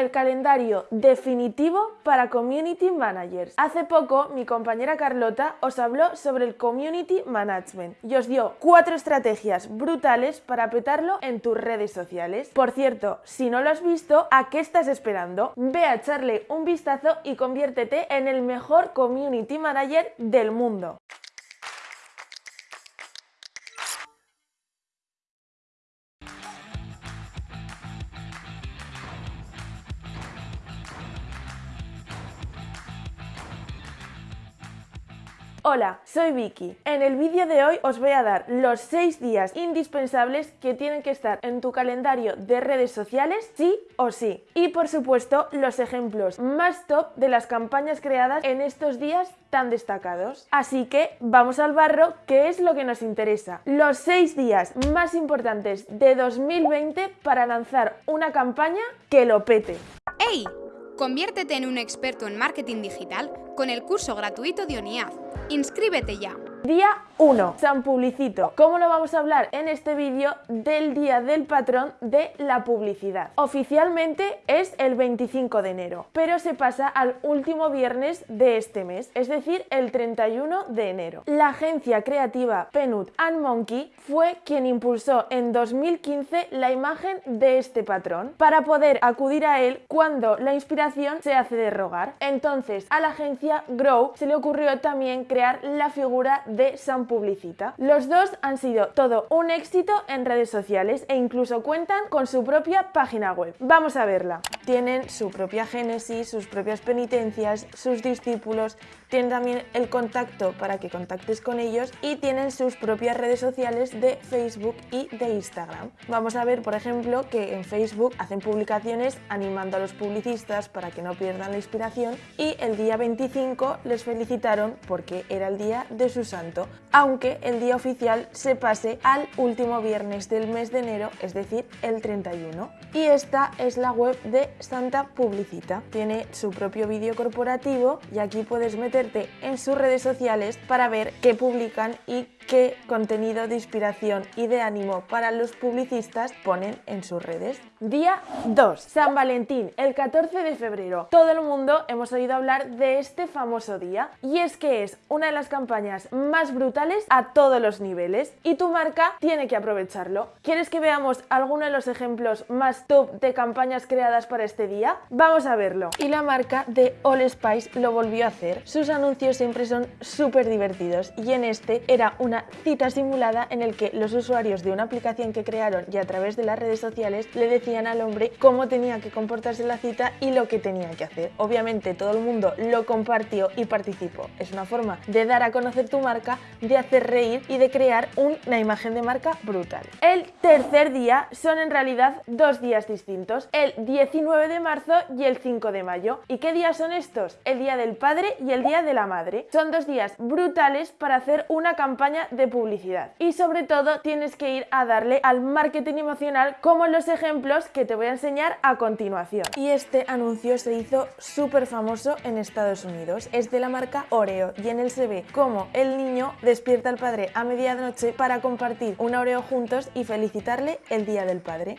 el calendario definitivo para Community Managers. Hace poco mi compañera Carlota os habló sobre el Community Management y os dio cuatro estrategias brutales para petarlo en tus redes sociales. Por cierto, si no lo has visto, ¿a qué estás esperando? Ve a echarle un vistazo y conviértete en el mejor Community Manager del mundo. Hola, soy Vicky. En el vídeo de hoy os voy a dar los 6 días indispensables que tienen que estar en tu calendario de redes sociales sí o sí. Y por supuesto los ejemplos más top de las campañas creadas en estos días tan destacados. Así que vamos al barro, que es lo que nos interesa. Los 6 días más importantes de 2020 para lanzar una campaña que lo pete. ¡Hey! Conviértete en un experto en marketing digital con el curso gratuito de ONIAD. ¡Inscríbete ya! Día 1. San Publicito. ¿Cómo lo vamos a hablar en este vídeo del Día del Patrón de la Publicidad? Oficialmente es el 25 de enero, pero se pasa al último viernes de este mes, es decir, el 31 de enero. La agencia creativa Penut and Monkey fue quien impulsó en 2015 la imagen de este patrón para poder acudir a él cuando la inspiración se hace de rogar. Entonces, a la agencia Grow se le ocurrió también crear la figura de San Publicita. Los dos han sido todo un éxito en redes sociales e incluso cuentan con su propia página web. Vamos a verla. Tienen su propia génesis, sus propias penitencias, sus discípulos, tienen también el contacto para que contactes con ellos y tienen sus propias redes sociales de Facebook y de Instagram. Vamos a ver, por ejemplo, que en Facebook hacen publicaciones animando a los publicistas para que no pierdan la inspiración y el día 25 les felicitaron porque era el día de su aunque el día oficial se pase al último viernes del mes de enero, es decir, el 31. Y esta es la web de Santa Publicita. Tiene su propio vídeo corporativo y aquí puedes meterte en sus redes sociales para ver qué publican y qué contenido de inspiración y de ánimo para los publicistas ponen en sus redes. Día 2. San Valentín, el 14 de febrero. Todo el mundo hemos oído hablar de este famoso día y es que es una de las campañas más brutales a todos los niveles y tu marca tiene que aprovecharlo. ¿Quieres que veamos alguno de los ejemplos más top de campañas creadas para este día? Vamos a verlo. Y la marca de All Spice lo volvió a hacer. Sus anuncios siempre son súper divertidos y en este era una cita simulada en el que los usuarios de una aplicación que crearon y a través de las redes sociales le decían al hombre cómo tenía que comportarse la cita y lo que tenía que hacer. Obviamente todo el mundo lo compartió y participó. Es una forma de dar a conocer tu marca, de hacer reír y de crear una imagen de marca brutal. El tercer día son en realidad dos días distintos, el 19 de marzo y el 5 de mayo. ¿Y qué días son estos? El día del padre y el día de la madre. Son dos días brutales para hacer una campaña de publicidad. Y sobre todo tienes que ir a darle al marketing emocional como los ejemplos que te voy a enseñar a continuación. Y este anuncio se hizo súper famoso en Estados Unidos. Es de la marca Oreo y en él se ve cómo el niño despierta al padre a medianoche para compartir un Oreo juntos y felicitarle el Día del Padre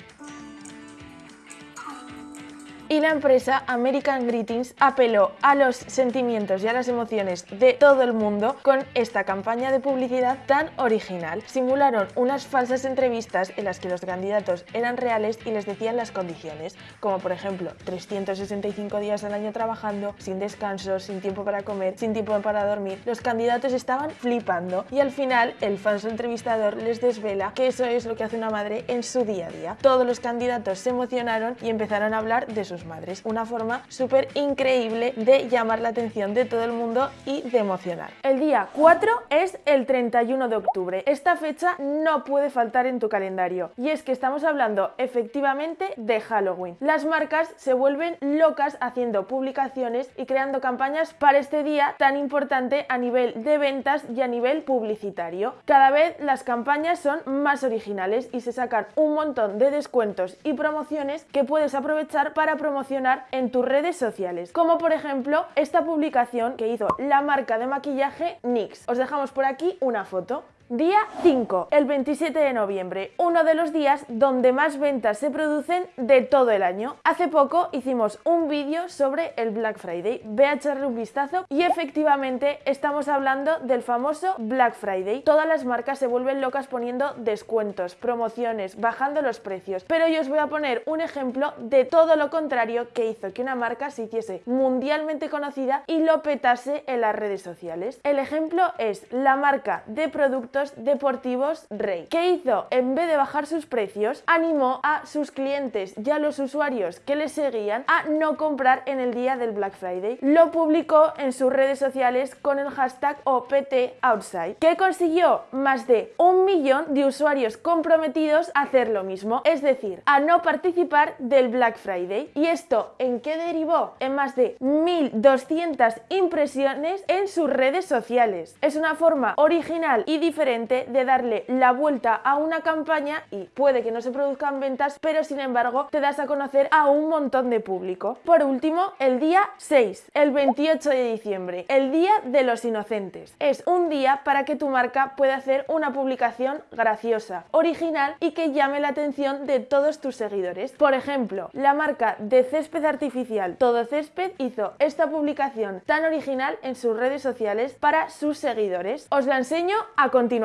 y la empresa American Greetings apeló a los sentimientos y a las emociones de todo el mundo con esta campaña de publicidad tan original. Simularon unas falsas entrevistas en las que los candidatos eran reales y les decían las condiciones, como por ejemplo 365 días al año trabajando, sin descanso, sin tiempo para comer, sin tiempo para dormir. Los candidatos estaban flipando y al final el falso entrevistador les desvela que eso es lo que hace una madre en su día a día. Todos los candidatos se emocionaron y empezaron a hablar de sus madres. Una forma súper increíble de llamar la atención de todo el mundo y de emocionar. El día 4 es el 31 de octubre. Esta fecha no puede faltar en tu calendario y es que estamos hablando efectivamente de Halloween. Las marcas se vuelven locas haciendo publicaciones y creando campañas para este día tan importante a nivel de ventas y a nivel publicitario. Cada vez las campañas son más originales y se sacan un montón de descuentos y promociones que puedes aprovechar para promocionar en tus redes sociales, como por ejemplo esta publicación que hizo la marca de maquillaje NYX. Os dejamos por aquí una foto. Día 5, el 27 de noviembre, uno de los días donde más ventas se producen de todo el año. Hace poco hicimos un vídeo sobre el Black Friday, ve a echarle un vistazo y efectivamente estamos hablando del famoso Black Friday. Todas las marcas se vuelven locas poniendo descuentos, promociones, bajando los precios, pero yo os voy a poner un ejemplo de todo lo contrario que hizo que una marca se hiciese mundialmente conocida y lo petase en las redes sociales. El ejemplo es la marca de productos deportivos Rey. ¿Qué hizo? En vez de bajar sus precios, animó a sus clientes y a los usuarios que le seguían a no comprar en el día del Black Friday. Lo publicó en sus redes sociales con el hashtag OPTOutside. ¿Qué consiguió? Más de un millón de usuarios comprometidos a hacer lo mismo, es decir, a no participar del Black Friday. ¿Y esto en qué derivó? En más de 1.200 impresiones en sus redes sociales. Es una forma original y diferente de darle la vuelta a una campaña y puede que no se produzcan ventas, pero sin embargo te das a conocer a un montón de público. Por último, el día 6, el 28 de diciembre, el Día de los Inocentes. Es un día para que tu marca pueda hacer una publicación graciosa, original y que llame la atención de todos tus seguidores. Por ejemplo, la marca de césped artificial Todo Césped hizo esta publicación tan original en sus redes sociales para sus seguidores. Os la enseño a continuación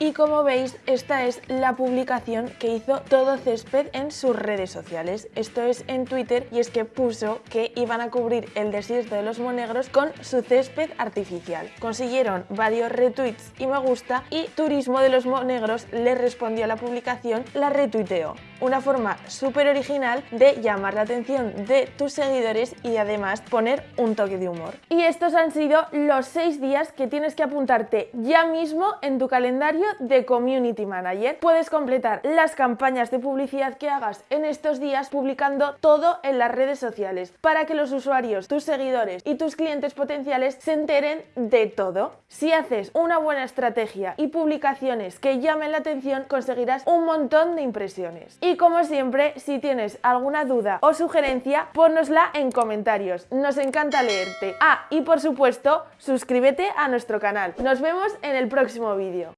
y como veis, esta es la publicación que hizo Todo Césped en sus redes sociales. Esto es en Twitter y es que puso que iban a cubrir el desierto de los monegros con su césped artificial. Consiguieron varios retweets y me gusta y Turismo de los Monegros le respondió a la publicación, la retuiteó. Una forma súper original de llamar la atención de tus seguidores y además poner un toque de humor. Y estos han sido los seis días que tienes que apuntarte ya mismo en tu calendario de Community Manager. Puedes completar las campañas de publicidad que hagas en estos días publicando todo en las redes sociales para que los usuarios, tus seguidores y tus clientes potenciales se enteren de todo. Si haces una buena estrategia y publicaciones que llamen la atención, conseguirás un montón de impresiones. Y como siempre, si tienes alguna duda o sugerencia, ponnosla en comentarios. Nos encanta leerte. Ah, y por supuesto, suscríbete a nuestro canal. Nos vemos en el próximo vídeo.